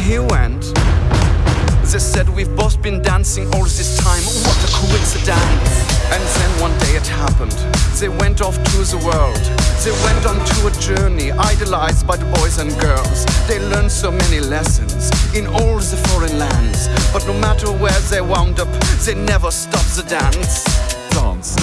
he went. They said we've both been dancing all this time. What a coincidence! And then one day it happened. They went off to the world. They went on to a journey, idolized by the boys and girls. They learned so many lessons in all the foreign lands. But no matter where they wound up, they never stopped the dance. Dance.